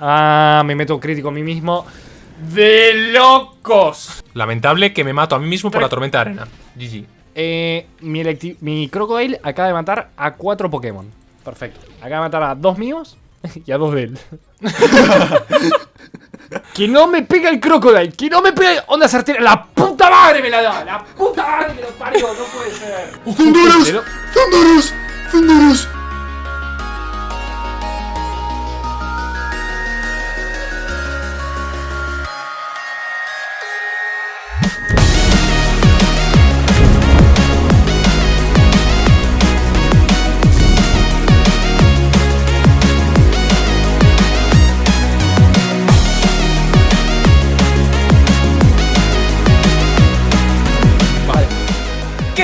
Ah, me meto crítico a mí mismo. ¡De locos! Lamentable que me mato a mí mismo por la tormenta de arena. GG. Eh, mi, mi Crocodile acaba de matar a cuatro Pokémon. Perfecto. Acaba de matar a dos míos y a dos de él. que no me pega el Crocodile. Que no me pega. Onda certera. La puta madre me la da. La puta madre me lo parió. No puede ser. ¡Zunduros! Pero- ¡Zunduros!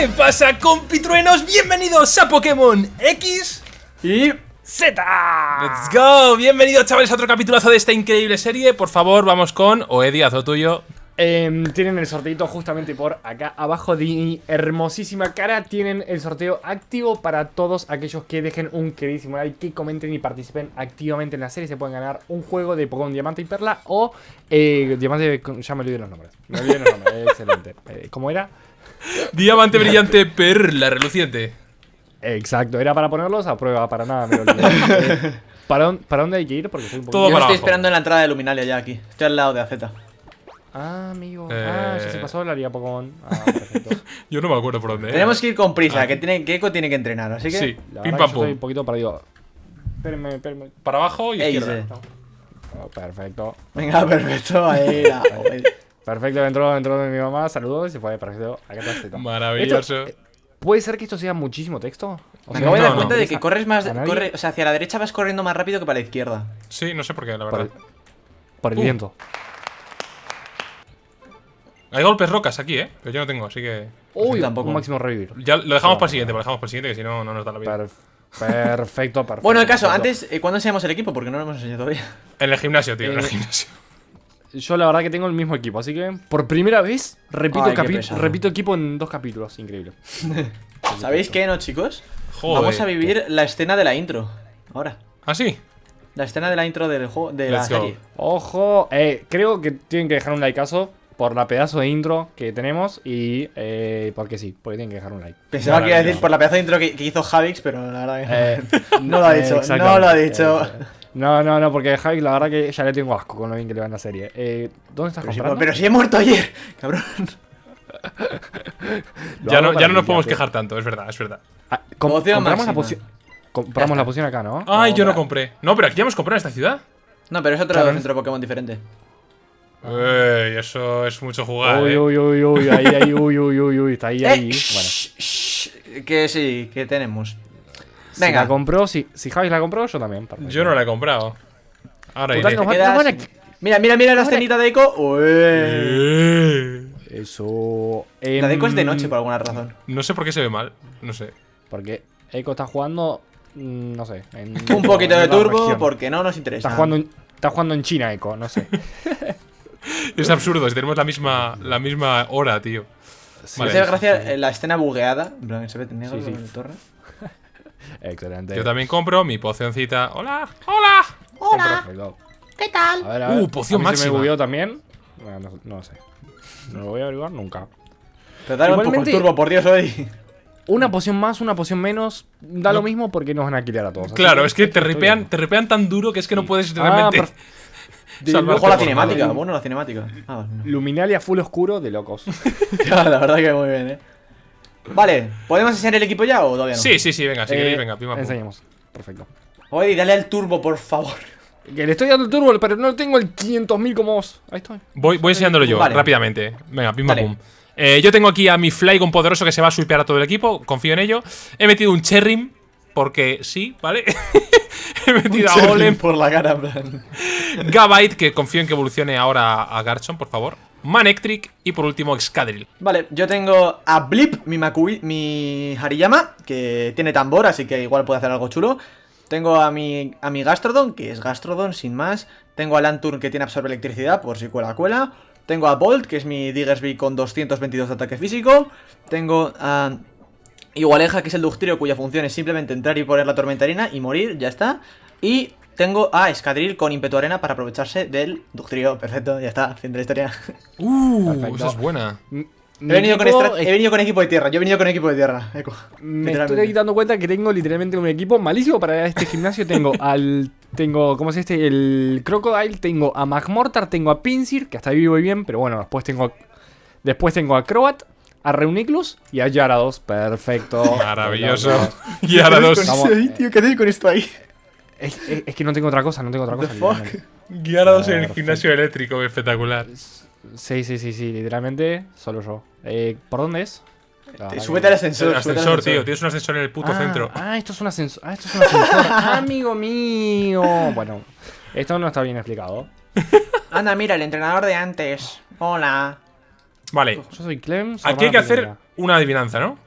¿Qué pasa, compitruenos? Bienvenidos a Pokémon X Y. Z. Let's go, bienvenidos chavales a otro capitulazo de esta increíble serie Por favor, vamos con Oedi, haz lo tuyo Em, tienen el sorteito justamente por acá abajo de mi hermosísima cara. Tienen el sorteo activo para todos aquellos que dejen un queridísimo like, que comenten y participen activamente en la serie. Se pueden ganar un juego de Pokémon Diamante y Perla o eh, Diamante. Ya me olvidé los nombres. Me olvidé los nombres. Excelente. Eh, ¿Cómo era? Diamante brillante, perla reluciente Exacto, era para ponerlos a prueba, para nada. Me ¿para, dónde- ¿Para dónde hay que ir? Porque soy un Todo poquito. Yo estoy abajo. esperando en la entrada de Luminalia ya aquí. Estoy al lado de AZ. Ah, amigo. Eh. Ah, ya se pasó la liga Pokémon. Ah, perfecto. Yo no me acuerdo por dónde. Tenemos que ir con prisa, Ah. que tiene, Keiko tiene que entrenar, así que. Sí, La pim pam que yo estoy un pum poquito perdido. Espérenme, espérenme. Para abajo y Ey, izquierda sí. Oh, perfecto. Venga, perfecto, ahí la. Perfecto, entró, entró mi mamá, saludos y se fue, perfecto. Acá está Z. Maravilloso Esto, eh, ¿Puede ser que esto sea muchísimo texto? O Me sea, de No, dar no. cuenta de que corres más. ¿A? Corre, o sea, hacia la derecha vas corriendo más rápido que para la izquierda. Sí, no sé por qué, la por, verdad el, por el Uh. viento. Hay golpes rocas aquí, ¿eh? Pero yo no tengo, así que... Uy, tampoco. un máximo revivir. Ya lo dejamos No, para el siguiente, no. lo dejamos para el siguiente, que si no, no nos da la vida Per- perfecto, perfecto. Bueno, el caso, perfecto. antes, eh, ¿cuándo enseñamos el equipo? Porque no lo hemos enseñado todavía. En el gimnasio, tío, en el Eh, gimnasio Yo la verdad que tengo el mismo equipo, así que por primera vez repito, Ay, repito equipo en dos capítulos. Increíble. ¿Sabéis qué, no, chicos? Joder Vamos a vivir la escena de la intro. Ahora. ¿Ah, sí? La escena de la intro del juego, de la go. serie. Ojo, eh, creo que tienen que dejar un likeazo por la pedazo de intro que tenemos y eh, porque sí, porque tienen que dejar un like. Pensaba que iba a decir por la pedazo de intro que, que hizo Javix, pero la verdad que Eh, no lo ha dicho. exactamente. No lo ha dicho. Eh, no, no, no, porque Javi, la verdad que ya le tengo asco con lo bien que le va en la serie. Eh, ¿Dónde estás Pero si, comprando? pero si he muerto ayer, cabrón. Ya no, ya no nos podemos quejar tanto, es verdad, es verdad Ah, com- Poción compramos la poción. Compramos la poción acá, ¿no? Ay, yo no compré No, pero aquí ya hemos comprado en esta ciudad No, pero es otro Claro, centro Pokémon diferente. Ey, eso es mucho jugar, Uy, eh. uy, uy, uy, ahí, ahí, uy, uy, uy, uy, está ahí, Eh, ahí. Bueno, que sí, que tenemos. si Venga. la compró, si, si Javi la compró, yo también. perfecto. Yo no la he comprado Ahora iré nos va- Quedas- van a- Mira, mira, mira la escenita de Eco. Uy. Eh. Eso. La de Eco es de em, noche por alguna razón. No sé por qué se ve mal No sé Porque Eiko está jugando. mm, No sé. en- Un poquito en de turbo región. porque no nos interesa. Está jugando, en, está jugando en China, Eiko, no sé. Es absurdo, si tenemos la misma, la misma hora, tío Me Vale. hace gracia eh, la escena bugueada. Se ve negro Sí, sí. el torre. Excelente. Yo también compro mi pocioncita ¡Hola! ¡Hola! Perfecto. ¿Qué tal? A ver, a ver. Uh, poción A mí Se me máxima. bugueó también. Bueno, no, no sé. No lo voy a averiguar nunca. Pero dale un poco el Igualmente- turbo, por Dios, hoy. Una poción más, una poción menos, da lo mismo porque nos van a quitar a todos. Claro, es que te ripean, te ripean tan duro que es que no puedes Ah, realmente perf- Ojo la cinemática. Bueno, la cinemática. Ah, vale. Luminalia full oscuro de locos. Ya, la verdad que muy bien, eh. Vale, ¿podemos enseñar el equipo ya o todavía no? Sí, sí, sí, venga, si queréis, Eh, venga, pima, pum. Enseñemos. Perfecto. Oye, dale al turbo, por favor. Que le estoy dando el turbo, pero no tengo el 500.000 como vos. Ahí estoy. Voy, voy enseñándolo yo, Vale. rápidamente. Venga, pim pam, Dale. pum. Eh, yo tengo aquí a mi Flygon poderoso que se va a sweepear a todo el equipo, confío en ello. He metido un Cherrim, porque sí, ¿vale? He metido a Golem, por la cara, en plan. Gabite, que confío en que evolucione ahora a Garchomp, por favor. Manectric y por último Excadrill. Vale, yo tengo a Blip, mi Makui, mi Hariyama, que tiene tambor, así que igual puede hacer algo chulo. Tengo a mi, a mi Gastrodon, que es Gastrodon, sin más. Tengo a Lanturn, que tiene absorbe electricidad, por si cuela cuela. Tengo a Bolt, que es mi Diggersby con 222 de ataque físico. Tengo a Igualeja, que es el Ductrio, cuya función es simplemente entrar y poner la tormentarina y morir, ya está. Y tengo a Escadril con ímpetu arena para aprovecharse del Ductrio. Perfecto, ya está, fin de la historia. Uh, Perfecto. esa es buena. He venido, con equipo he venido con equipo de tierra, yo he venido con equipo de tierra. Eco, Me estoy dando cuenta que tengo literalmente un equipo malísimo para este gimnasio. Tengo al. Tengo, ¿cómo es este? El Crocodile. Tengo a Magmortar. Tengo a Pinsir, que hasta ahí voy bien. Pero bueno, después tengo. Después tengo a Croat. A Reuniclus y a Yarados. Perfecto. Maravilloso. Y ahora ¿Qué haces con esto ahí? Es, es- es que no tengo otra cosa, no tengo otra cosa. the fuck? Guiarados en el Perfecto. gimnasio eléctrico, espectacular. Sí, sí, sí, sí, literalmente. Solo yo. Eh, ¿Por dónde es? Que- Súbete al ascensor. El ascensor, tío. Tienes un ascensor en el puto ah, centro. Ah, esto es un ascensor. Ah, esto es un ascensor. Amigo mío. Bueno, esto no está bien explicado. Anda, mira, el entrenador de antes. Hola. Vale. Yo soy Clem. Aquí hay que hacer una adivinanza, ¿no?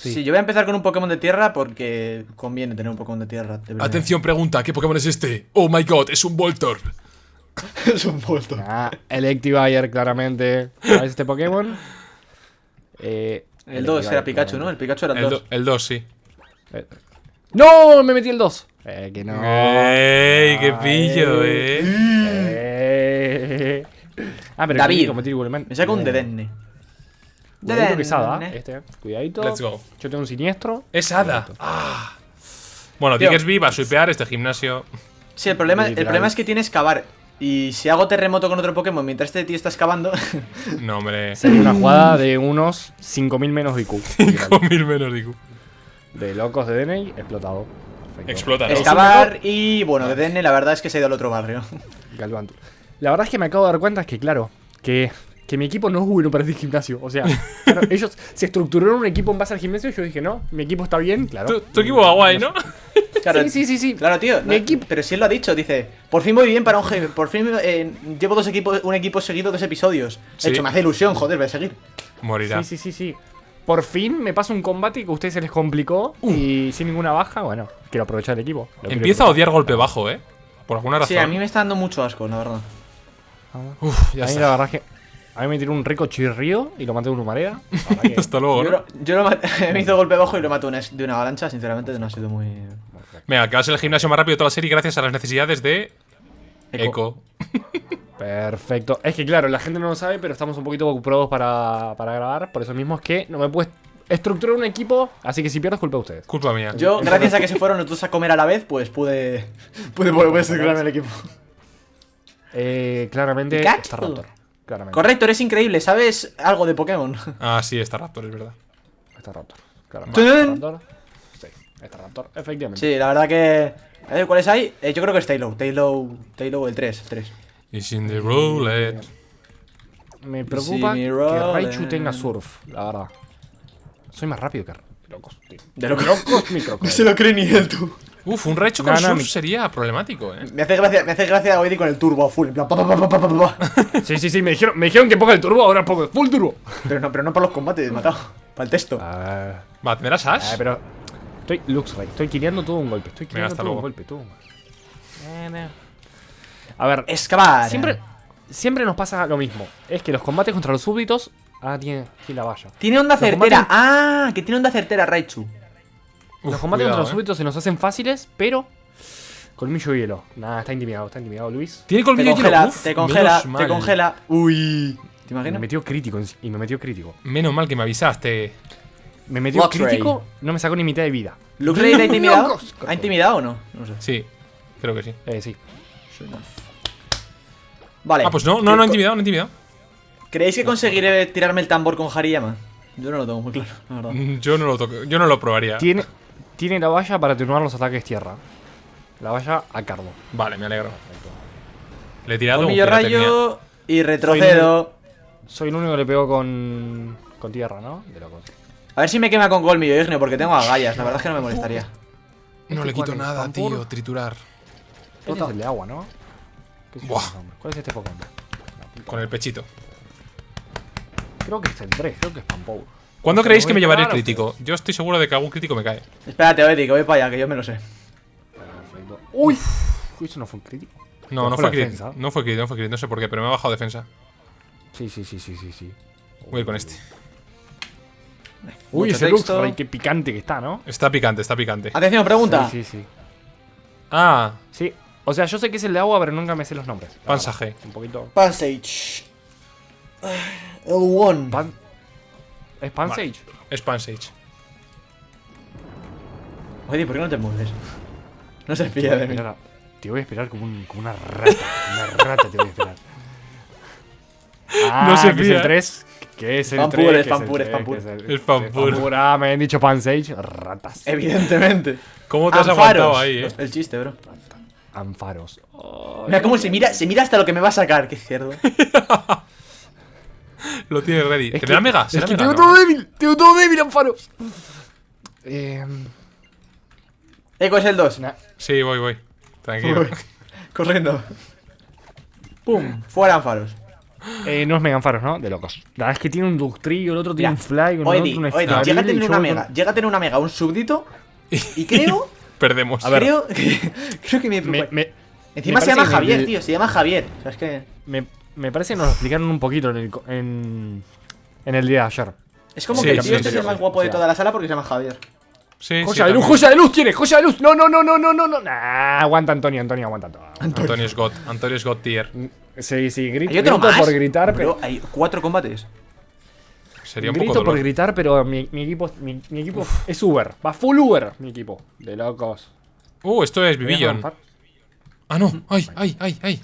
Sí. Sí. yo voy a empezar con un Pokémon de tierra porque conviene tener un Pokémon de tierra. de. Atención, pregunta. ¿Qué Pokémon es este? Oh my god, es un Voltorb. es un vuelto. Ah, Electivire, claramente. ¿Sabes este Pokémon? Eh, El 2 era Pikachu, ¿no? El Pikachu era el El 2. 2, el dos, sí. claramente. Eh, ¡No! Me metí el 2. Eh, que no. ¡Ey, qué pillo, Ay. eh! Eh. Ah, pero David. Me saca un Dedenne. Cuidadito que es hada, este. Cuidadito. Let's go. Yo tengo un siniestro. Es Hada. Ah. Bueno. Diggersby va a swipear este gimnasio. Sí, el problema, el problema es que tienes que excavar. Y si hago terremoto con otro Pokémon mientras este tío está excavando. No, hombre. Sería una jugada de unos 5000 menos IQ. literal. 5000 menos, digo. De locos de DNI, explotado. Perfecto. Explota, ¿no? excavar y bueno, Dedenne la verdad es que se ha ido al otro barrio. Galvantur. La verdad es que me acabo de dar cuenta que, claro, que, que mi equipo no es bueno para este gimnasio. O sea, claro, ellos se estructuraron un equipo en base al gimnasio y yo dije, no, mi equipo está bien, claro. Tu, tu equipo va guay, ¿no? Claro, Sí, sí, sí, sí. Claro, tío. Mi no, equipo- Pero si él lo ha dicho, dice. Por fin voy bien para un jefe. Por fin eh, llevo dos equipos, un equipo seguido, dos episodios. Sí. De hecho, me hace ilusión, joder, voy a seguir. Morirá. Sí, sí, sí, sí. Por fin me pasa un combate que a ustedes se les complicó y sin ninguna baja, bueno, quiero aprovechar el equipo. Empieza a odiar golpe bajo, eh. Por alguna razón. Sí, a mí me está dando mucho asco, la verdad. Uf, ya a mí la verdad es que a mí me tiró un rico chirrío y lo maté de una que- Hasta luego, Yo, ¿no? lo, yo lo maté- me hizo golpe bajo y lo mato una- de una avalancha. Sinceramente, no ha sido muy. Venga, que va a ser el gimnasio más rápido de toda la serie gracias a las necesidades de Eco. Eco. Perfecto. Es que claro, la gente no lo sabe, pero estamos un poquito ocupados para, para grabar. Por eso mismo es que no me puedes estructurar un equipo, así que si pierdo es culpa de ustedes. Culpa mía. Yo, gracias a que se fueron los dos a comer a la vez, pues pude. pude volver a estructurarme el equipo. Eh, claramente está Raptor. Claramente. Correcto, eres increíble. ¿Sabes algo de Pokémon? Ah, sí, está Raptor, es verdad. Está Raptor. Claramente. ¡Tun! Está Raptor. Sí, está Raptor. Efectivamente. Sí, la verdad que. A ver, ¿cuáles hay? Eh, yo creo que es Taylor. Taylor. Taylor el 3. 3. It's in the roulette. Me preocupa Sí, que. Raichu tenga surf, la verdad. Soy más rápido que locos, tío. De lo que Locos, mi crocodile. lo cree ni él, tú. Uf, un Raichu con No, no, surf sería problemático, eh. Me hace gracia, me hace gracia Oedi con el turbo a full. En plan, pa, pa, pa, pa, pa, pa, pa. Sí, sí, sí, me dijeron, me dijeron que ponga el turbo, ahora pongo full turbo. Pero no, pero no para los combates, matado. Para el texto. Ah, Va, ¿tendrás Ash? ah, pero. Estoy Luxray, estoy quileando todo un golpe. Estoy hasta todo un golpe, tú. A ver, Excavar. siempre, siempre nos pasa lo mismo. Es que los combates contra los súbditos. Ah, tiene, tiene la valla. Tiene onda Los certera. combates- Ah, que tiene onda certera, Raichu. Uf, los combates contra cuidado, los eh. súbditos se nos hacen fáciles, pero. Colmillo y hielo. Nada, está intimidado, está intimidado, Luis. Tiene colmillo congela, hielo. Uf, te congela, te congela. Uy. ¿Te Me imaginas? metió crítico y me metió crítico. Menos mal que me avisaste. Me metió crítico, no me sacó ni mitad de vida. ¿Luxray te ha intimidado? ¿Ha intimidado o no? No sé. Sí, creo que sí. Eh, sí. Vale. Ah, pues no, no, no ha ¿Cre- intimidado, no ha intimidado. ¿Creéis que conseguiré tirarme el tambor con Hariyama? Yo no lo tengo muy claro, la verdad. Mm, Yo no lo toco, yo no lo probaría. Tiene, tiene la valla para atenuar los ataques tierra. La valla a cardo. Vale, me alegro. Le he tirado un rayo y retrocedo. Soy el único que le pego con, con tierra, ¿no? De locos. A ver si me quema con colmillo ignio, porque tengo agallas. La verdad es que no me molestaría. No ¿Este le quito es? nada, ¿Pampur? tío. Triturar. Este es el de agua, ¿no? ¿Qué sé yo Buah. ¿Cuál es este Pokémon? Con el pechito. Creo que es el 3, creo que es Pampour. ¿Cuándo Porque creéis que me llevaré el crítico? Yo estoy seguro de que algún crítico me cae. Espérate, Oedi, que voy para allá, que yo me lo sé. Uy, Uy, eso no fue un crítico. No, no fue crítico. No fue crítico, no fue crítico. No sé por qué, pero me ha bajado defensa. Sí, sí, sí, sí, sí, sí. Voy a ir con este. Uy, Mucho ese texto. Qué picante que está, ¿no? Está picante, está picante. Atención, pregunta. Sí, sí, sí. Ah, Sí. O sea, yo sé que es el de agua, pero nunca me sé los nombres. verdad. Un poquito. Passage. El One. Pan... ¿Es Pansage? es Pansage. Oye, ¿por qué no te mueves? No se fía de mí. A- Te voy a esperar como, un- como una rata. Una rata te voy a esperar. Ah, No se que es fía. el 3. Que es el Fan 3. pur, es fan el pur, es 3, fan pur. Es fan es pur. Ah, me han dicho Pansage. Ratas. Evidentemente. ¿Cómo te has Anfaros. aguantado ahí, eh? El chiste, bro. Anfaros. Mira cómo se mira, se mira hasta lo que me va a sacar, qué cerdo. Lo tienes ready. Es ¿Tendrá que- mega? Es ¿Será que mega? tengo No, todo ¿no? débil. Tengo todo débil, Anfaros. Eh, Eco es el 2. nah. Sí, voy, voy. Tranquilo. Corriendo. Pum. Fuera Anfaros. Eh, no es Mega Anfaros, ¿no? De locos. La verdad es que tiene un Ductrillo, el otro tiene Mira, un Fly, otro un oye, di, Escadrille, llega a tener una mega. Llega a tener una mega, un súbdito. Y creo. Perdemos. A ver. creo que. Creo que me. Me, me- Encima me se llama que Javier, el- tío. Se llama Javier. O sea, es que. me, me parece que nos lo explicaron un poquito en el, co- en, en el día de ayer. Es como Sí, que el sí, tío sí, este es sí, el más sí. guapo de toda la sala porque se llama Javier. Sí, sí, Joya de luz, joya de luz tiene, joya de luz. No, no, no, no, no, no, no. Nah, aguanta Antonio, Antonio, aguanta todo. Antonio es God. Antonio es God tier. Sí, sí, grito, ¿Hay otro grito más? por gritar, Bro, pero. hay cuatro combates. Sería un Grito poco por gritar, pero mi, mi equipo, mi, mi equipo es Uber. Va full Uber, mi equipo. De locos. Uh, esto es ¿Me voy a Vivillon. romper? Ah, no. Ay, ay, ay, ay.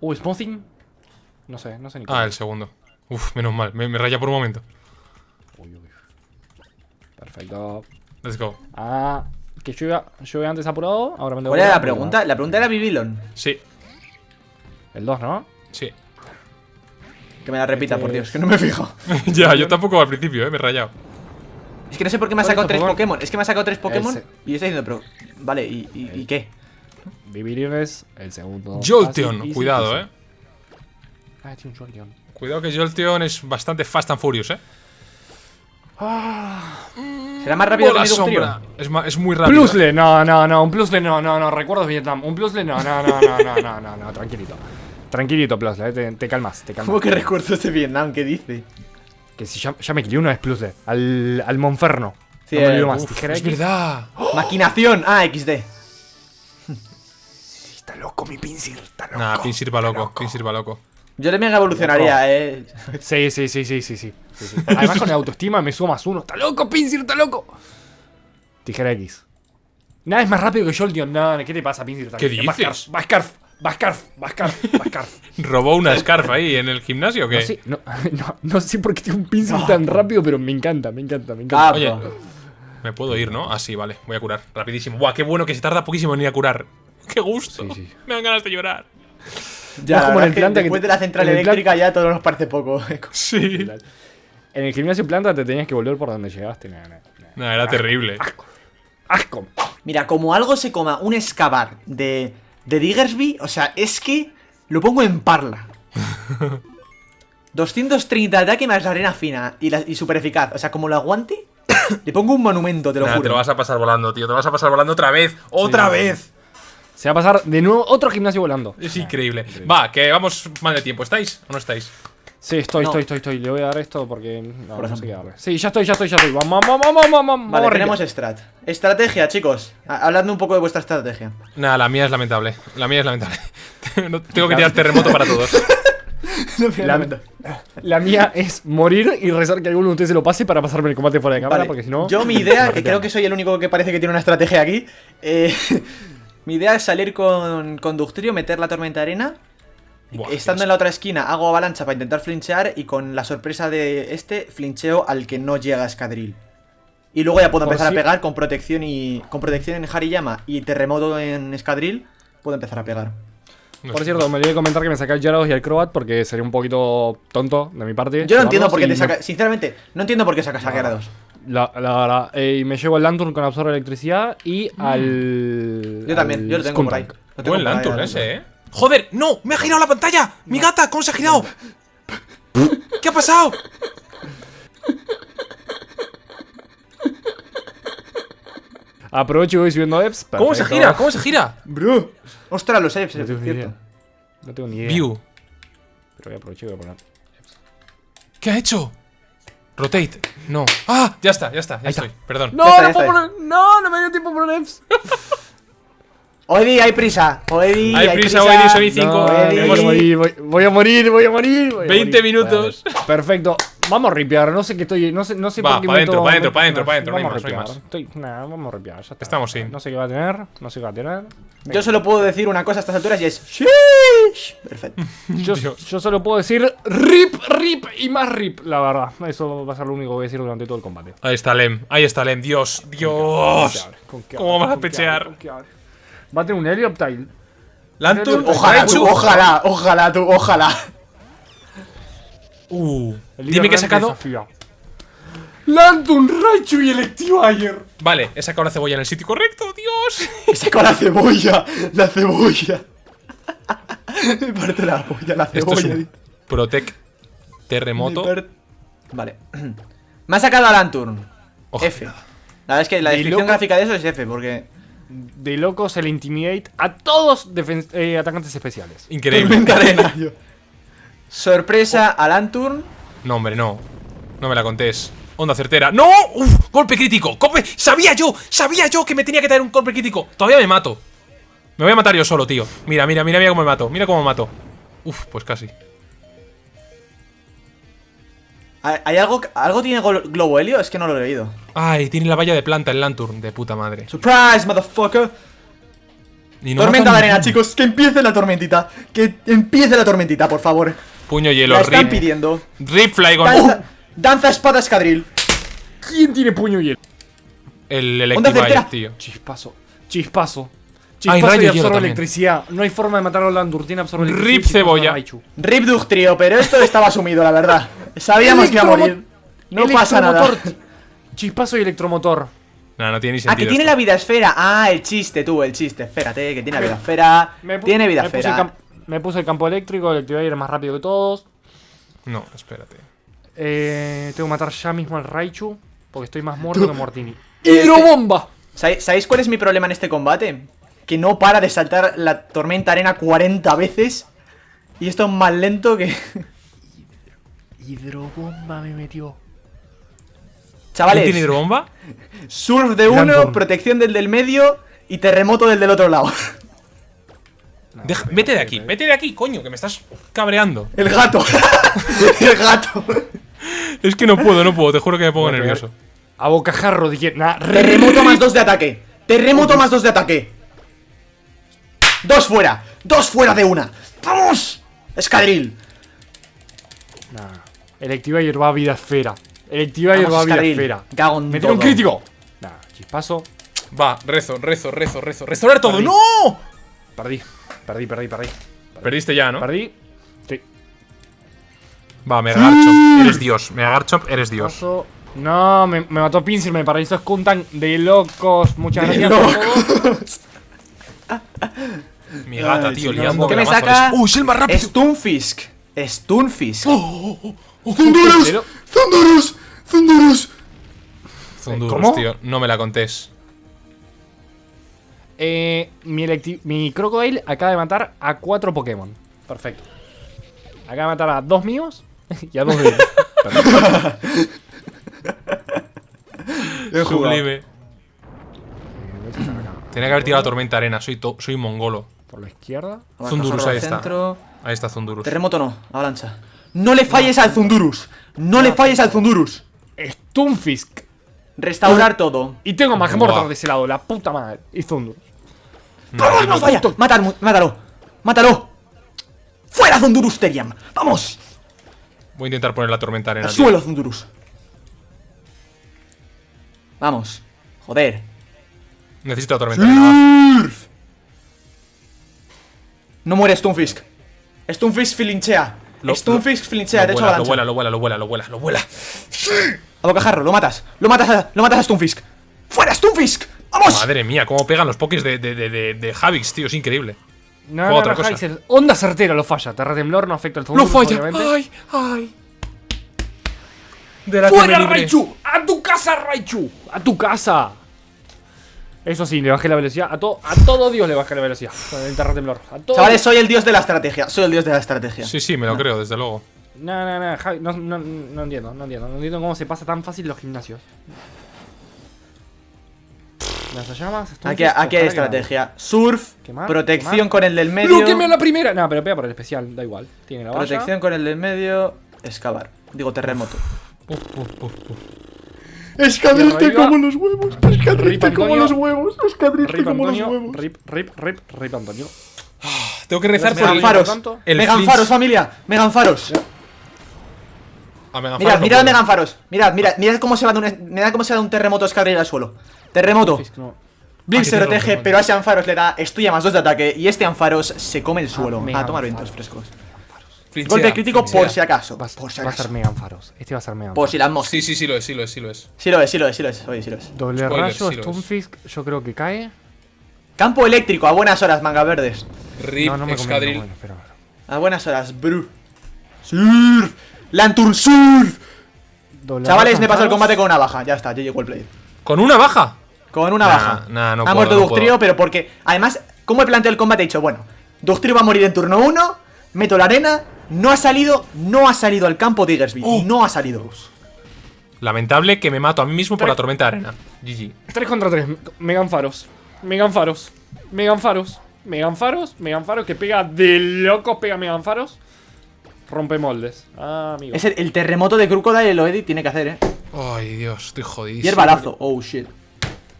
Uh, Smoothing. No sé, no sé ni cómo. Ah, el segundo. Uf, menos mal. Me, me raya por un momento. Uy, uy. Perfecto. Let's go. Ah, que yo iba, yo iba antes apurado, ahora me ¿Cuál era la pregunta? La pregunta era Bibilon. Sí, El 2, ¿no? sí. Que me la repita, por Este Dios, que no me fijo. ya, yo tampoco al principio, eh. Me he rayado. Es que no sé por qué me ha ¿Cuál es sacado tres Pokémon? Pokémon. Es que me ha sacado tres Pokémon. Ese. Y yo estoy diciendo, pero. Vale, ¿y, y, y qué? Vivir es el segundo. Jolteon, cuidado, eh. Ah, tiene un Jolteon. Cuidado que Jolteon es bastante fast and furious, eh. ¿Será más rápido que Dugtrio? sombra. Es, muy rápido. Plusle, no, no, no, un Plusle no, no, no, recuerdos Vietnam. Un Plusle no, no, no, no, no, no, no, no, tranquilito. Tranquilito, Plusle, eh, te, te calmas, te calmas. ¿Cómo que recuerdos de Vietnam? ¿Qué dice? Que si ya, ya me quillé uno es Plusle. Al, al Monferno. Sí, no me olvido eh, más. uf, Tijera Es X. verdad. Maquinación. Ah, XD. Está loco mi Pinsir, está loco. Nah, Pinsir va loco. Pinsir va loco. Yo le mega evolucionaría, eh. Sí, sí, sí, sí, sí, sí. sí, sí. Además con la autoestima me subo más uno. ¡Está loco, Pinsir, está loco! Tijera X. Nada es más rápido que Jolteon. No, ¿qué te pasa, Pinsir? ¿Qué dices? Bascarf, Bascarf, Bascarf, Bascarf. ¿Robó una Scarf ahí en el gimnasio o qué? No sé, no, no, no sé por qué tiene un Pinsir tan rápido, pero me encanta, me encanta, me encanta. Ah, Oye, me puedo ir, ¿no? Ah, sí, vale. Voy a curar. Rapidísimo. Buah, qué bueno que se tarda poquísimo en ir a curar. ¡Qué gusto! Sí, sí. Me dan ganas de llorar. Ya, es como en el planta que después te- de la central plan- eléctrica ya todo nos parece poco. Sí. En el gimnasio planta te tenías que volver por donde llegaste. Nah, nah, nah. Nah, era terrible. ¡Asco! Mira, como algo se coma un excavar de, de Diggersby, o sea, es que lo pongo en parla. 230 de ataque más la arena fina y, la- y super eficaz. O sea, como lo aguante, le pongo un monumento, te lo Nah, juro. te lo vas a pasar volando, tío. Te lo vas a pasar volando otra vez. ¡Otra Sí. vez! Se va a pasar de nuevo otro gimnasio volando. Es increíble. Va, que vamos mal de tiempo. ¿Estáis o no estáis? Sí, estoy, No. estoy, estoy, estoy. Le voy a dar esto porque no, Por no sé qué darle. Sí, ya estoy, ya estoy, ya estoy. Vamos, vamos, vamos, vamos, vamos. Vale, vamos, tenemos strat. Estrategia, chicos. Ha- Habladme un poco de vuestra estrategia. Nada, la mía es lamentable. La mía es lamentable. Tengo que tirar terremoto para todos. La, la mía es morir y rezar que alguno de ustedes se lo pase para pasarme el combate fuera de cámara, Vale, porque si no. Yo mi idea, que creo que soy el único que parece que tiene una estrategia aquí. eh, mi idea es salir con, con Ductrio, meter la tormenta de arena. Buah, Estando en la otra esquina, hago avalancha para intentar flinchear. Y con la sorpresa de este, flincheo al que no llega a escadril. Y luego ya puedo empezar si- a pegar con protección y. Con protección en Hariyama y terremoto en escadril. Puedo empezar a pegar. No Por cierto, me olvidé de comentar que me saqué el Gyarados y el Crobat porque sería un poquito tonto de mi parte. Yo no entiendo por qué te me- saca. Sinceramente, no entiendo por qué sacas a Gyarados. La, la eh, y me llevo el Lantern con absorbe electricidad y al. Yo también, al yo lo tengo por ahí. Skuntank. Lo tengo Buen por Lantern ese, eh. ¡Joder! ¡No! ¡Me ha girado la pantalla! ¡Mi gata! ¿Cómo se ha girado? ¿Qué ha pasado? Aprovecho y voy subiendo EPS. ¿Cómo se gira? ¿Cómo se gira? Bro. Ostras, los Eps, No tengo ni cierto. idea. No tengo ni idea. View. Pero voy a aprovechar y voy a poner. ¿Qué ha hecho? Rotate. No. ¡Ah! Ya está, ya está. Ya Ahí está. estoy. Perdón. No, está, no puedo poner. No, no me dio tiempo a poner EPS. Oedi, hay prisa. Oedi, Hay prisa, Oedi, Sonic 5. No, voy, a morir, voy, voy a morir, voy a morir. voy a 20 morir. minutos. Vale, Perfecto. Vamos a ripear. No sé qué estoy. No sé, no sé Va, por qué pa' me dentro, meto- pa' dentro, me- pa' dentro, pa' dentro, no hay Vamos a más, no hay ripear. más. Estoy, nah, vamos a ripear. Ya está. Estamos sin. No sé qué va a tener. No sé qué va a tener. Yo solo puedo decir una cosa a estas alturas y es. ¡Sheesh! Perfecto. Yo, solo puedo decir RIP, RIP y más RIP, la verdad. Eso va a ser lo único que voy a decir durante todo el combate. Ahí está Lem, ahí está Lem. Dios, Dios. ¿Con qué ¿Cómo abre? vas a ¿Con qué pechear? Va a tener un Helioptile. Lantern, Ojalá, tú, ojalá, ojalá, tú, ojalá. Uh, dime que he sacado. Lantun, Raichu y Electivire. Vale, he sacado la cebolla en el sitio correcto, Dios. He sacado la cebolla, la cebolla. Me parte la polla, la Esto es cebolla. un Protec terremoto. Vale. Me ha sacado a Lanturn. Ojalá. F. La verdad es que la De descripción loco. gráfica de eso es F, porque. De locos el Intimidate a todos eh, atacantes especiales. Increíble. Sorpresa a Lanturn. No, hombre, no. No me la contés. Onda certera. ¡No! ¡Uf! ¡Golpe crítico! ¡Golpe! ¡Sabía yo! ¡Sabía yo que me tenía que traer un golpe crítico! Todavía me mato. Me voy a matar yo solo, tío. Mira, mira, mira, mira cómo me mato. Mira cómo me mato. Uf, pues casi. ¿Hay algo, algo tiene Globo Helio? Es que no lo he leído. Ay, tiene la valla de planta el Lanturn, de puta madre. Surprise, motherfucker. Y no Tormenta de arena, chicos. Que empiece la tormentita. Que empiece la tormentita, por favor. Puño hielo, La están rip. pidiendo. Rip Flygon. Danza, danza espada escadril. ¿Quién tiene puño hielo? El certera. tío. Chispazo. Chispazo. Chispazo rayo y absorbe electricidad. No hay forma de matar a Landur. Tiene absorbe Rip electricidad. chispazo cebolla. Rip Ductrio, pero esto estaba asumido, la verdad. Sabíamos que iba a morir. No pasa nada. Chispazo y electromotor. No, no tiene ni Ah, que sentido. tiene esto. la vida esfera. Ah, el chiste, tú, el chiste. Espérate, que tiene la vida esfera. Tiene vida me puse, el esfera. me puse el campo eléctrico. El Electivire es más rápido que todos. No, espérate. Eh, tengo que matar ya mismo al Raichu. Porque estoy más muerto que Mortini. Este- ¡Hidrobomba! ¿Sabéis sabéis cuál es mi problema en este combate? Que no para de saltar la tormenta arena 40 veces. Y esto es más lento que. Hidrobomba me metió. ¿Quién tiene Chavales, hidrobomba? surf de uno, protección del del medio y terremoto del del otro lado. Deja- vete de aquí, vete de aquí, coño, que me estás cabreando. El gato. el gato. Es que no puedo, no puedo, te juro que me pongo nervioso. A bocajarro, dije. Terremoto más dos de ataque. Terremoto más dos de ataque. Dos fuera. Dos fuera de una. ¡Vamos! Escadril. Nah. Electivire va a vida esfera. Electivire Vamos, va a vida esfera. Cago en Me tiene un crítico. Nah, chispazo. Va, rezo, rezo, rezo, rezo. ¡Restaurar todo! Perdí. ¡No! Perdí. Perdí, perdí, perdí. Perdiste ya, ¿no? Perdí. Sí. Va, Megagarchomp, eres Dios. Megagarchomp, eres Dios. Paso. No, me, me mató Pinsir, me paralizó Skuntank de locos. Muchas De gracias todo. Mi gata, Ay, tío, no, liando ¿Qué me saca? ¡Uh, es el más rápido! Stunfisk. Stunfisk. Pero- ¡Thundurus! ¡Thundurus! Zundurus, ¿Cómo? tío, no me la contés. Eh, mi, electi- mi Crocodile acaba de matar a cuatro Pokémon. Perfecto. Acaba de matar a dos míos y a dos de ellos. Sublime. Tenía que haber tirado la tormenta arena, soy, to- soy mongolo. Por la izquierda. Zundurus, ahí está. Centro. Ahí está Zundurus. Terremoto no, avalancha. No le falles al Zundurus. No le falles al Zundurus. Stunfisk. Restaurar todo. Y tengo Magmortar Buah. de ese lado, la puta madre. Y. No, ¡Vamos, no falla! ¡Mátalo! ¡Mátalo! ¡Mátalo! ¡Fuera, Zundurus Teriam! ¡Vamos! Voy a intentar poner la tormenta arena. ¡Al suelo, Zundurus! Vamos. Joder. Necesito la tormenta arena. No muere Stunfisk. Stunfisk filinchea. Lo- Stunfisk filinchea, Lo de hecho vuela, lo vuela, lo vuela, lo vuela, lo vuela, lo vuela. A bocajarro, lo matas. Lo matas a, lo matas a Stunfisk. ¡Fuera, Stunfisk! ¡Vamos! Madre mía, cómo pegan los pokés de, de, de, de, de Javix, tío, es increíble. No, otra no, cosa. Onda certera lo falla. Terratemblor no afecta al Thunder. ¡Lo falla! obviamente. ¡Ay! ¡Ay! De la ¡Fuera. Raichu! ¡A tu casa, Raichu! ¡A tu casa! Eso sí, le bajé la velocidad. A, to- a todo Dios le bajé la velocidad. Con el terratemblor. A todo. Chavales, soy el dios de la estrategia. Soy el dios de la estrategia. Sí, sí, me lo creo, desde luego. No, no, no, Javi, no, no, no entiendo, no entiendo. No entiendo cómo se pasa tan fácil los gimnasios. Lanzallamas. Aquí, aquí hay estrategia. Surf, Quemar, protección quemar. con el del medio. ¡Bloqueme a la primera! No, pero pega por el especial, da igual. Tiene la valla. Protección con el del medio. Excavar. Digo, terremoto. Uf, uf, uf, uf. Escadriste arriba. como los huevos. Escadriste como los huevos. Escadriste como los huevos. Rip, rip, rip, rip Antonio. Tengo que rezar por el, Faros. tanto. el Megan flinch. Faros, familia. Megan Faros. A Megan Mirad, Faros no mirad a puedo. Megan Faros. Mirad, mirad, mirad cómo se va de un, mirad cómo se va de un terremoto escadrilla al suelo. Terremoto. Blink Ah, se protege, pero a ese Anfaros le da estuya más 2 de ataque y este Anfaros se come el suelo. Megan a tomar Faros. vientos frescos. Flinchea, Golpe crítico flinchea. por si acaso. Va, a- Por si va a ser. Megan Faros. Este va a ser Megan Por si las moscas. Sí, sí, sí lo es, sí lo es, sí lo es. Sí lo es, sí lo es, sí lo es. Oye, sí lo es. Doble Spoiler, rayo, sí lo es. Stunfisk, yo creo que cae. Campo eléctrico, a buenas horas, manga verdes. Rip, no, no me conviene, bueno. A buenas horas, bru. Surf. Lantern Surf. Doble Chavales, me paso el combate con una baja. Ya está, yo llego el play. ¿Con una baja? Con una Nah, baja. nah, no ha puedo, muerto no Ductrio, pero porque. Además, ¿cómo he planteado el combate? He dicho, bueno, Ductrio va a morir en turno 1. Meto la arena. No ha salido, no ha salido al campo Diggersby. Oh. No ha salido. Lamentable que me mato a mí mismo por la tormenta de arena. GG. 3 contra 3. Megan Faros. Megan Faros. Megan Faros. Megan Faros. Megan Faros que pega de locos. Pega Megan Faros. Rompe moldes. Ah, amigo. Es el, el terremoto de Crocodile, lo Eddie tiene que hacer, eh. Ay, Dios, estoy jodidísimo. Y el balazo. Oh shit.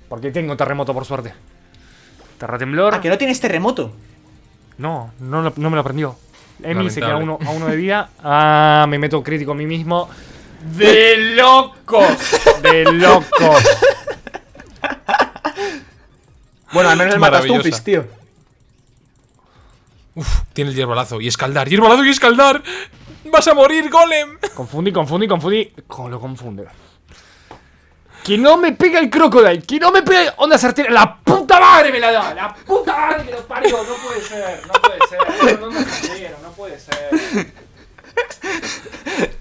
Porque tengo terremoto por suerte. Terratemblor. Ah, que no tienes terremoto. No, no, no me lo aprendió. Emi se queda uno, a uno de vida. Ah, me meto crítico a mí mismo. ¡De locos! ¡De locos! Bueno, al menos el matas Maravillosa. Stunfisk, tío. Uf, tiene el hierbalazo. Y escaldar, hierbalazo y escaldar. ¡Vas a morir, golem! Confundí, confundí, confundí. ¿Cómo lo confunde? Que no me pega el crocodile, que no me pega onda certera. La puta madre me la da, la puta madre que lo parió. No puede ser, no puede ser. No, no, puede ser.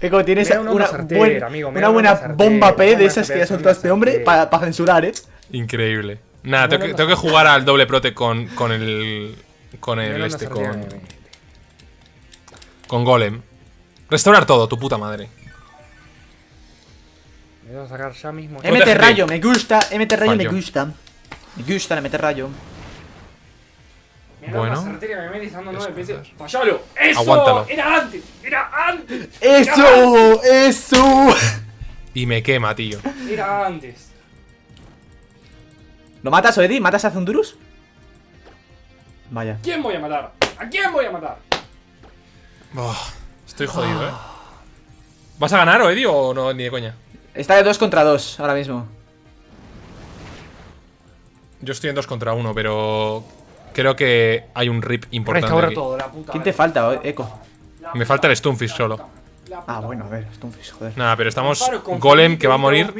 Eco, tienes Me da una buen- amigo, buena bomba P de esas que ha soltado este hombre para censurar, eh. Increíble. Nada, tengo que, no. tengo que jugar al doble prote con, con el. Con el este, con. Con golem. Restaurar todo, tu puta madre. Me voy a sacar ya mismo. MT rayo, me gusta. MT rayo, me gusta. Me gusta el MT rayo. Bueno. ¡Fallalo! ¡Eso! Aguántalo. ¡Era antes! ¡Era antes! ¡Eso! ¡Eso! Y me quema, tío. ¡Era antes! ¿Lo matas, Eddie? ¿Matas a Zundurus? Vaya. ¿Quién voy a matar? ¿A quién voy a matar? Oh, estoy jodido, eh. ¿Vas a ganar, o Eddie, o no, ni de coña? Está de 2 contra 2 ahora mismo. Yo estoy en 2 contra 1, pero. Creo que hay un rip importante. Aquí. todo, la puta. ¿Quién te falta, o- Eco? Me falta el Stunfisk solo. Ah, bueno, a ver, Stunfish, joder. Nada, pero estamos. Golem que va a morir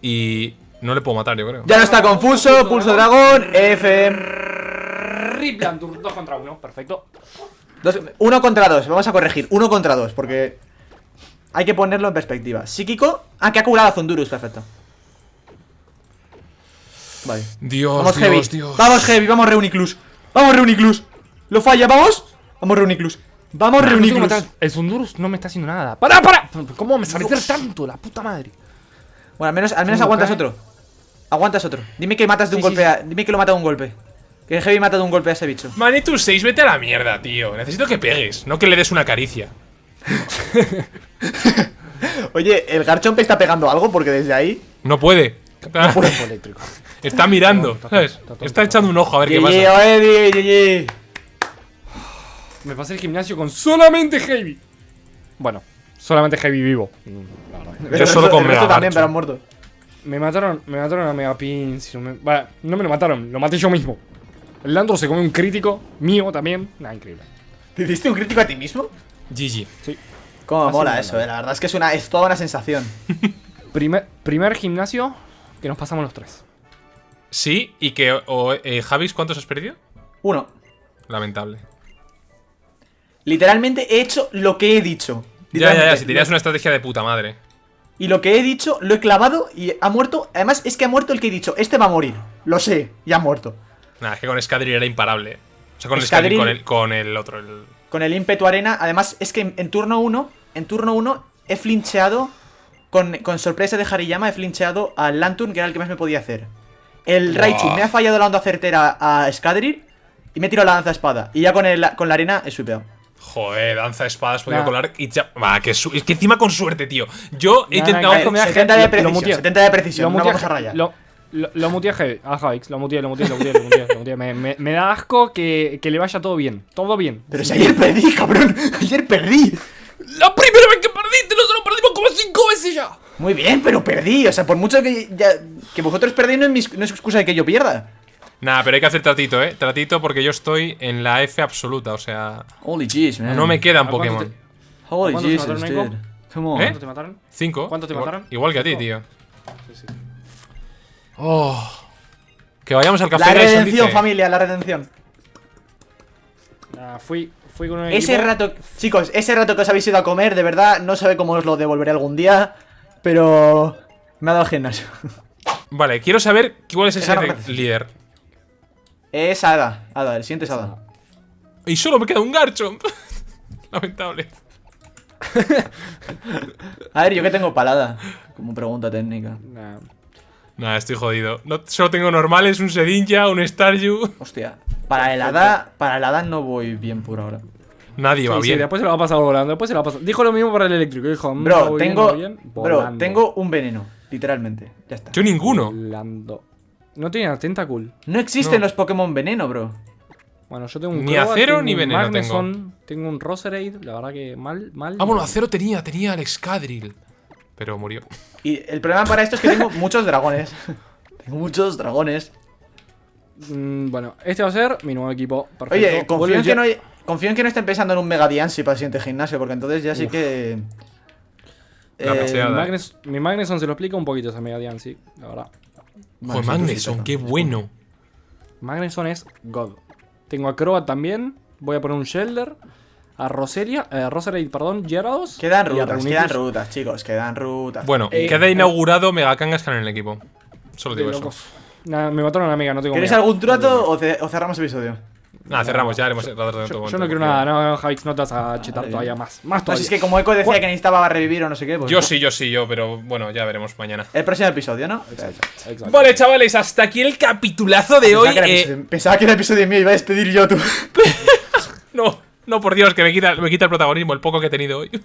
y. No le puedo matar, yo creo. Ya no está confuso, pulso dragón, F. Rip Lantur, 2 contra 1, perfecto. Dos, uno contra dos, vamos a corregir. Uno contra dos, porque hay que ponerlo en perspectiva. Psíquico. Ah, que ha curado a Zundurus, perfecto. Vale. Dios, Vamos, Dios, Heavy. Dios. Vamos, Heavy, vamos, Reuniclus. Vamos, Reuniclus. Lo falla, vamos. Vamos, Reuniclus. Vamos, Reuniclus. El Sundurus no me está haciendo nada. ¡Para, para! ¿Cómo me sabe hacer tanto? La puta madre. Bueno, al menos, al menos ¿Cómo aguantas cae? otro. Aguantas otro. Dime que matas de un Sí, sí, golpe a. Dime que lo mata de un golpe. Que el Heavy mata de un golpe a ese bicho. Manitou 6, vete a la mierda, tío. Necesito que pegues, no que le des una caricia. Oye, ¿el Garchomp está pegando algo? Porque desde ahí. No puede. Está mirando, Está tonto, ¿sabes? está echando un ojo a ver qué pasa. Me pasé el gimnasio con solamente Heavy. Bueno, solamente Heavy vivo. Mm. Yo solo con Mega también, pero han muerto. Me mataron, me mataron a Megapin. Si no, me, va, no me lo mataron, lo maté yo mismo. El Landor se comió un crítico, mío también. Nah, increíble. ¿Te hiciste un crítico a ti mismo? GG. Cómo Así mola eso, eh. La verdad es que es, una, es toda una sensación. Primer, primer gimnasio que nos pasamos los tres. Sí, y que. O, eh, Javis, ¿cuántos has perdido? Uno. Lamentable. Literalmente he hecho lo que he dicho. Ya, ya, ya. Si tenías una estrategia de puta madre. Y lo que he dicho lo he clavado y ha muerto. Además, es que ha muerto el que he dicho. Este va a morir. Lo sé, y ha muerto. Nada, es que con Escadril era imparable. O sea, con el Escadril- Escadril, con el, con el otro. El... Con el ímpetu arena. Además, es que en, en turno 1. En turno 1 he flincheado. Con, con sorpresa de Hariyama he flincheado al Lantern, que era el que más me podía hacer. El Raichu me ha fallado la onda certera a Scadrir y me he tirado la danza espada. Y ya con, el, con la arena he sweepeado. Joder, danza de espadas, podido Nah. colar y ya. Va, que, su- es que encima con suerte, tío. Yo he Nah, intentado. nah, nah, 70 de precisión, muteé. 70 de precisión, Lo no muteé, vamos a rayar. Lo, lo, lo muteé a Javix, lo muteé, lo muteé, lo muteé, lo muteé, lo. Me, me- me da asco que, que le vaya todo bien. Todo bien. Pero si ayer perdí, cabrón. Ayer perdí. La primera vez que perdiste, nosotros perdimos como cinco veces ya. Muy bien, pero perdí. O sea, por mucho que, ya- que vosotros perdéis, no es, mis- no es excusa de que yo pierda. Nah, pero hay que hacer tratito, eh. Tratito porque yo estoy en la F absoluta, o sea. Holy jeez, man. No me quedan ¿A cuánto Pokémon. te- Holy ¿Cuántos te Jesus, mataron, dude. Nico? Come on. ¿Eh? ¿Cuántos te mataron? Cinco. ¿Cuántos te Igual- mataron? Igual que a ti, tío. Sí, sí. Oh. Que vayamos al café La redención, dice. familia, la redención. Ah, fui, fui con un Ese equipo- rato, chicos, ese rato que os habéis ido a comer, de verdad, no sabe cómo os lo devolveré algún día, pero me ha dado gimnasio. Vale, quiero saber cuál es parece. líder. Es Ada, Ada, el siguiente es Ada. Y solo me queda un Garchomp. Lamentable. A ver, yo que tengo palada, como pregunta técnica. Nah. Nah, estoy jodido. No, solo tengo normales, un Sedinja, un Staryu. Hostia, para el Hada, para el Hada no voy bien por ahora. Nadie va Sí, sí, bien. después se lo va a pasar volando. Después se lo va a pasar. Dijo lo mismo para el eléctrico. Dijo, mm, Bro, bien, tengo, bien, bro, tengo un veneno, literalmente. Ya está. Yo ninguno. Volando. No tiene Tentacool. No existen No. los Pokémon veneno, bro. Bueno, yo tengo un Ni Crobat, acero tengo ni veneno Magneson, tengo. un Roserade, la verdad que mal, mal. Ah, bueno, acero tenía, tenía el Excadrill. Pero murió. Y el problema para esto es que tengo muchos dragones. tengo muchos dragones. Mm, bueno, este va a ser mi nuevo equipo. Perfecto. Oye, confío en, que no, confío en que no estén pensando en un Mega Diancie para el siguiente gimnasio, porque entonces ya sí Uf. que. La Eh. Mi, Magnes- mi Magneson se lo explica un poquito esa Mega Diancie, la verdad. Sí, Magneson, sí, qué sí, sí. bueno. Magneson es God. Tengo a Crobat también. Voy a poner un Shelder. A Roselia, eh, Roserade, perdón, Gyarados. Quedan rutas, quedan rutas, chicos, quedan rutas. Bueno, Eh, queda eh, inaugurado Mega Kangaskhan en el equipo. Solo digo eso. locos. Nah, me mataron a una amiga, no tengo ¿Queréis algún trato o, ce- o cerramos el episodio? Nada, cerramos, ya haremos el rato de Yo, todo yo no quiero nada, no, Javix, no te vas a chetar Vale, todavía más. Más No, todavía. si es que como Echo decía que necesitaba revivir o no sé qué, pues. Yo sí, yo sí, yo, pero bueno, ya veremos mañana. El próximo episodio, ¿no? Exacto. Vale, chavales, hasta aquí el capitulazo de Pensaba hoy. que, eh, episodio, pensaba que era episodio mío, iba a despedir yo tú. No, no, por Dios, que me quita, me quita el protagonismo, el poco que he tenido hoy.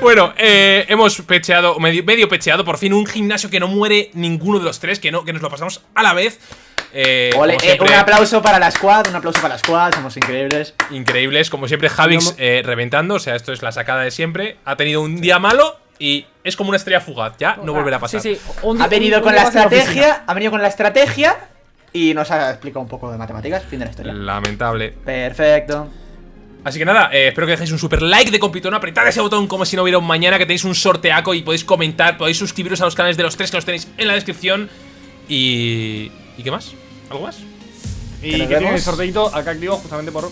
bueno, eh, hemos pecheado, medio, medio pecheado, por fin un gimnasio que no muere ninguno de los tres, que no, que nos lo pasamos a la vez. Eh, Ole, eh, un aplauso para la squad, un aplauso para la squad, somos increíbles. increíbles, como siempre, Javix eh, reventando, o sea, esto es la sacada de siempre. Ha tenido un día malo y es como una estrella fugaz, ya no volverá a pasar. Sí, sí. un- Ha venido un- con un la estrategia, ha venido con la estrategia y nos ha explicado un poco de matemáticas, fin de la historia. Lamentable. Perfecto. Así que nada, eh, espero que dejéis un super like de compitón, apretad ese botón como si no hubiera un mañana, que tenéis un sorteaco y podéis comentar, podéis suscribiros a los canales de los tres que los tenéis en la descripción. Y... ¿Y qué más? ¿Algo más? Y Que que tiene el sorteito acá activo justamente por.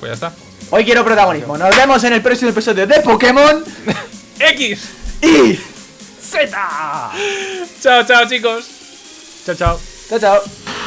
Pues ya está. Hoy quiero protagonismo. Nos vemos en el próximo episodio de Pokémon ¡X! y. ¡Z! Chao, chao, chicos. ciao。